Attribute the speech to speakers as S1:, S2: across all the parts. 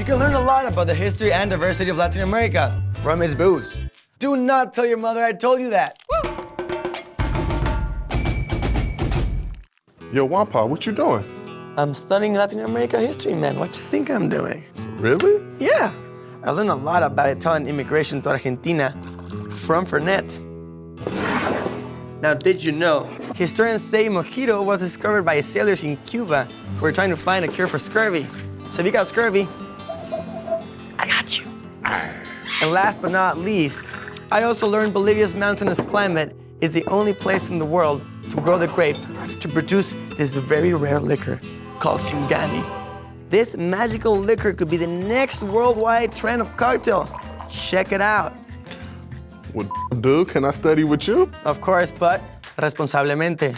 S1: You can learn a lot about the history and diversity of Latin America from his booze. Do not tell your mother I told you that.
S2: Yo, Wampa, what you doing?
S1: I'm studying Latin America history, man. What you think I'm doing?
S2: Really?
S1: Yeah. I learned a lot about Italian immigration to Argentina from Fernet. Now, did you know? Historians say mojito was discovered by sailors in Cuba who were trying to find a cure for scurvy. So if you got scurvy, I got you. And last but not least, I also learned Bolivia's mountainous climate is the only place in the world to grow the grape to produce this very rare liquor called Singani. This magical liquor could be the next worldwide trend of cocktail. Check it out.
S2: Well, dude, can I study with you?
S1: Of course, but responsablemente.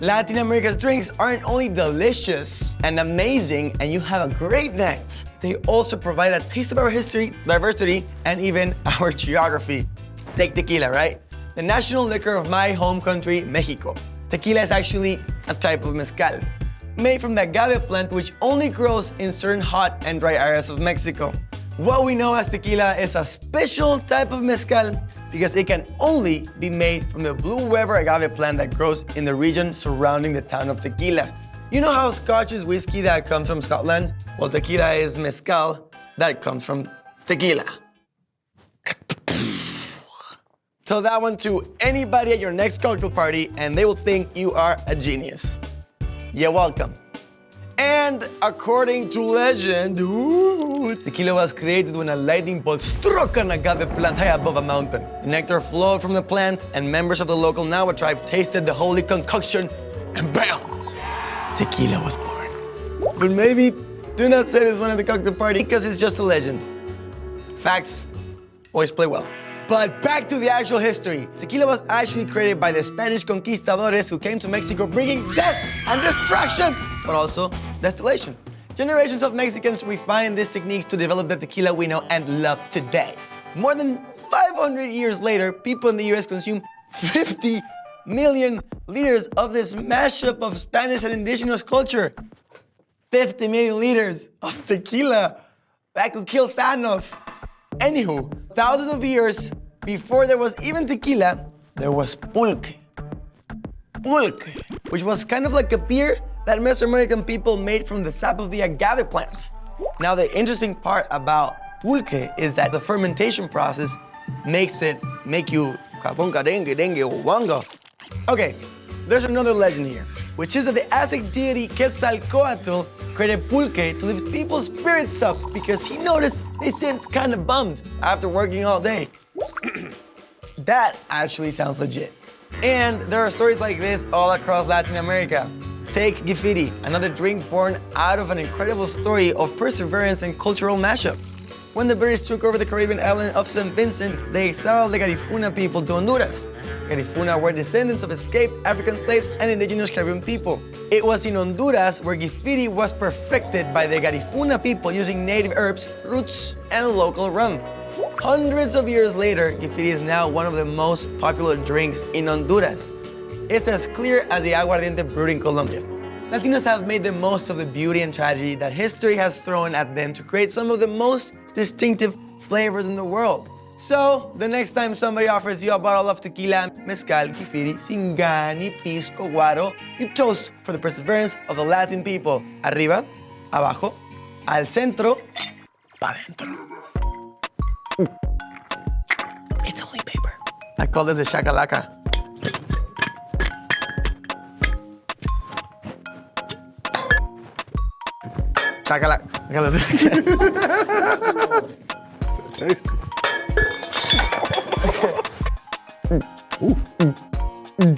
S1: Latin America's drinks aren't only delicious and amazing and you have a great night, they also provide a taste of our history, diversity, and even our geography. Take tequila, right? The national liquor of my home country, Mexico. Tequila is actually a type of mezcal, made from the agave plant which only grows in certain hot and dry areas of Mexico. What we know as tequila is a special type of mezcal because it can only be made from the blue weber agave plant that grows in the region surrounding the town of Tequila. You know how Scotch is whiskey that comes from Scotland? Well, tequila is mezcal that comes from tequila. Tell that one to anybody at your next cocktail party and they will think you are a genius. You're welcome. And according to legend, ooh, tequila was created when a lightning bolt struck an agave plant high above a mountain. The nectar flowed from the plant, and members of the local Nahua tribe tasted the holy concoction, and bam, tequila was born. But maybe do not say this one at the cocktail party because it's just a legend. Facts always play well. But back to the actual history. Tequila was actually created by the Spanish conquistadores who came to Mexico bringing death and destruction, but also distillation. Generations of Mexicans refined these techniques to develop the tequila we know and love today. More than 500 years later, people in the US consume 50 million liters of this mashup of Spanish and indigenous culture. 50 million liters of tequila. That could kill Thanos. Anywho, thousands of years before there was even tequila, there was pulque. Pulque, which was kind of like a beer that Mesoamerican people made from the sap of the agave plant. Now, the interesting part about pulque is that the fermentation process makes it make you caponca dengue, dengue, wanga. Okay, there's another legend here, which is that the Aztec deity Quetzalcoatl created pulque to lift people's spirits up because he noticed they seemed kind of bummed after working all day. that actually sounds legit. And there are stories like this all across Latin America. Take Gifiti, another drink born out of an incredible story of perseverance and cultural mashup. When the British took over the Caribbean island of St. Vincent, they exiled the Garifuna people to Honduras. Garifuna were descendants of escaped African slaves and indigenous Caribbean people. It was in Honduras where Gifiti was perfected by the Garifuna people using native herbs, roots, and local rum. Hundreds of years later, Gifiti is now one of the most popular drinks in Honduras. It's as clear as the aguardiente brewed in Colombia. Latinos have made the most of the beauty and tragedy that history has thrown at them to create some of the most distinctive flavors in the world. So, the next time somebody offers you a bottle of tequila, mezcal, gifiti, singani, pisco, guaro, you toast for the perseverance of the Latin people. Arriba, abajo, al centro, pa dentro. It's only paper. I call this a shakalaka. Shakalaka.
S2: Tasty.
S1: Ooh.